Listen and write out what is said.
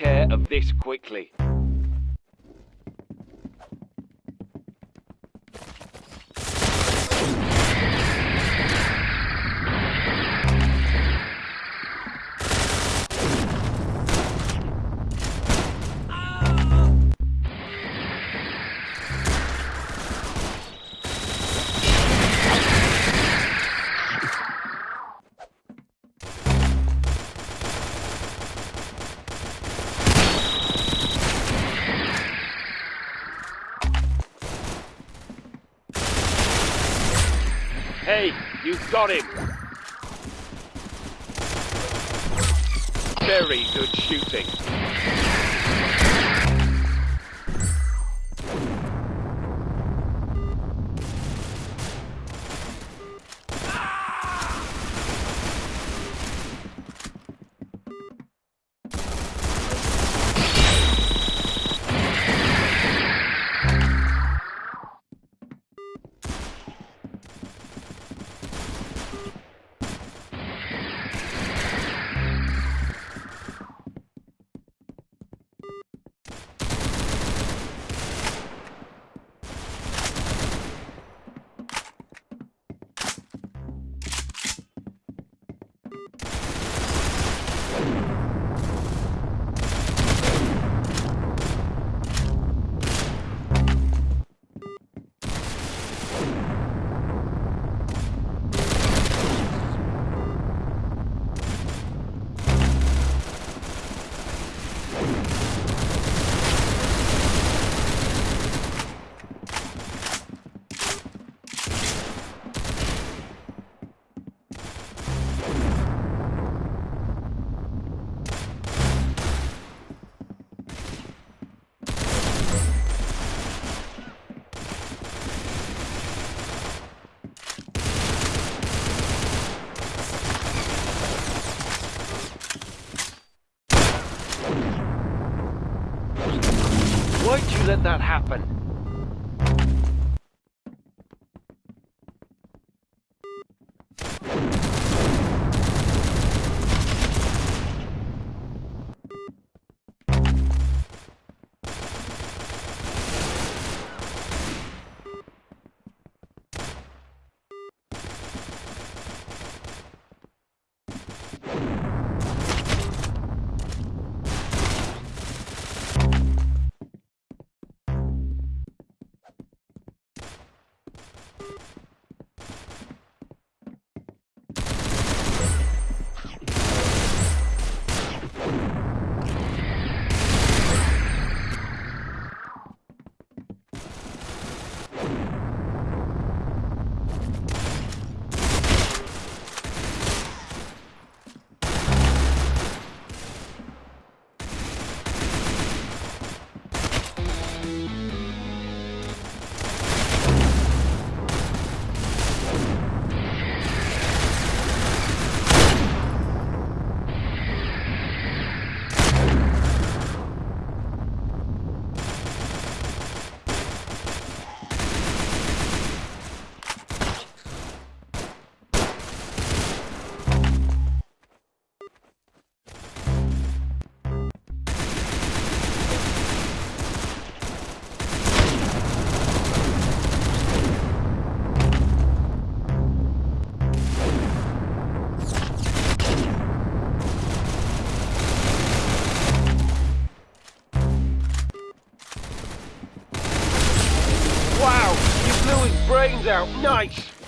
care of this quickly. Hey, you got him! Very good shooting. Let that happen? Blew his brains out. Nice.